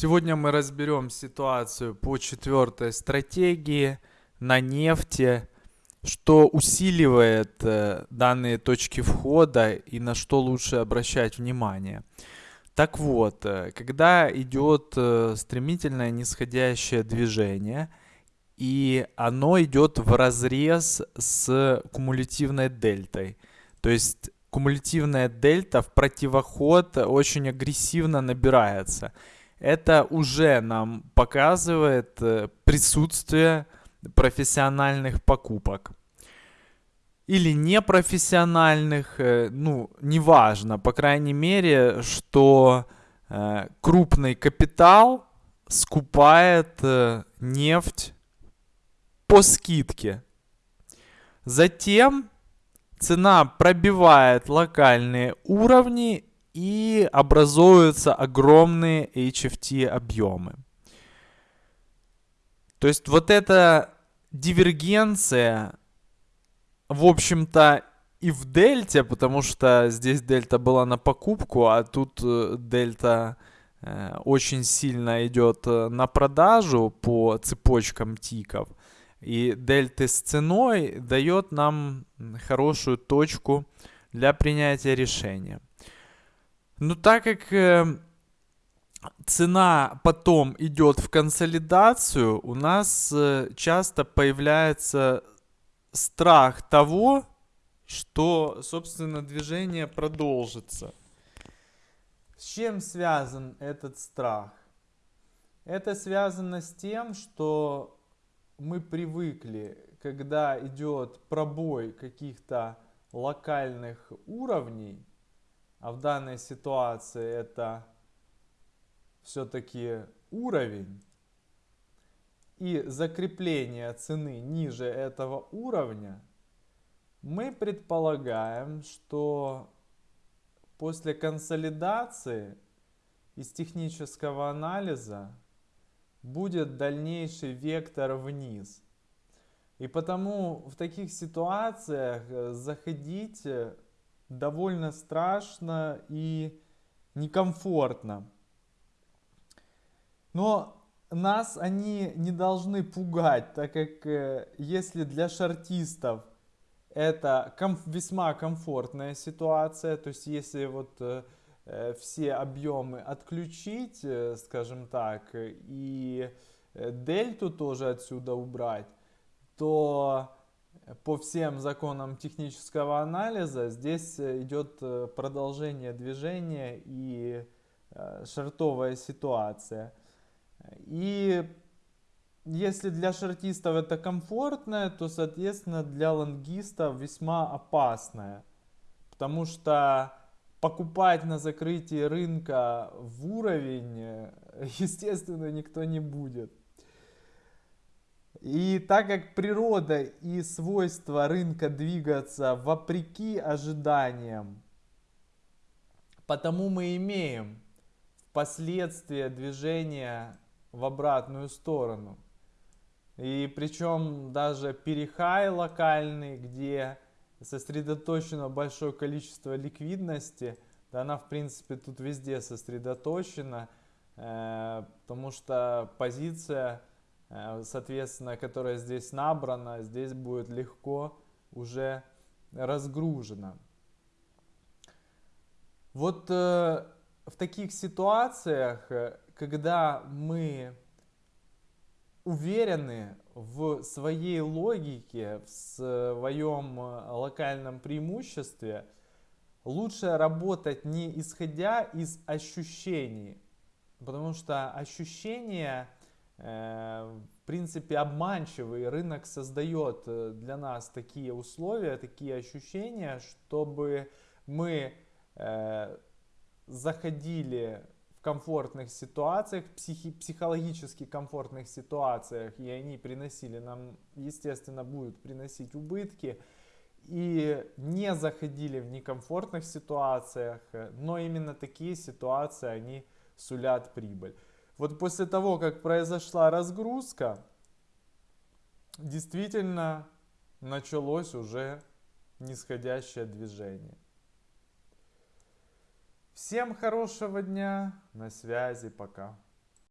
Сегодня мы разберем ситуацию по четвертой стратегии на нефти, что усиливает э, данные точки входа и на что лучше обращать внимание. Так вот, э, когда идет э, стремительное нисходящее движение, и оно идет в разрез с кумулятивной дельтой, то есть кумулятивная дельта в противоход очень агрессивно набирается – это уже нам показывает э, присутствие профессиональных покупок. Или непрофессиональных, э, ну, неважно, по крайней мере, что э, крупный капитал скупает нефть по скидке. Затем цена пробивает локальные уровни и образуются огромные HFT объемы. То есть вот эта дивергенция, в общем-то, и в дельте, потому что здесь дельта была на покупку, а тут э, дельта э, очень сильно идет э, на продажу по цепочкам тиков. И дельты с ценой дает нам хорошую точку для принятия решения. Ну, так как э, цена потом идет в консолидацию, у нас э, часто появляется страх того, что, собственно, движение продолжится. С чем связан этот страх? Это связано с тем, что мы привыкли, когда идет пробой каких-то локальных уровней, а в данной ситуации это все-таки уровень и закрепление цены ниже этого уровня, мы предполагаем, что после консолидации из технического анализа будет дальнейший вектор вниз. И потому в таких ситуациях э, заходить довольно страшно и некомфортно. Но нас они не должны пугать, так как э, если для шартистов это ком весьма комфортная ситуация, то есть если вот э, э все объемы отключить, э, скажем так, и э, дельту тоже отсюда убрать, то по всем законам технического анализа здесь э, идет э, продолжение движения и э, шартовая ситуация. И если для шартистов это комфортное, то, соответственно, для лонгистов весьма опасное. Потому что покупать на закрытии рынка в уровень, естественно, никто не будет. И так как природа и свойства рынка двигаться вопреки ожиданиям, потому мы имеем впоследствии движение в обратную сторону. И причем даже перехай локальный, где сосредоточено большое количество ликвидности, да она в принципе тут везде сосредоточена, э, потому что позиция соответственно, которая здесь набрана, здесь будет легко уже разгружена. Вот э, в таких ситуациях, э, когда мы уверены в своей логике, в своем локальном преимуществе, лучше работать не исходя из ощущений, потому что ощущения Э, в принципе, обманчивый рынок создает э, для нас такие условия, такие ощущения, чтобы мы э, заходили в комфортных ситуациях, психи, психологически комфортных ситуациях, и они приносили нам, естественно, будут приносить убытки, и не заходили в некомфортных ситуациях, но именно такие ситуации, они сулят прибыль. Вот после того, как произошла разгрузка, действительно началось уже нисходящее движение. Всем хорошего дня, на связи, пока.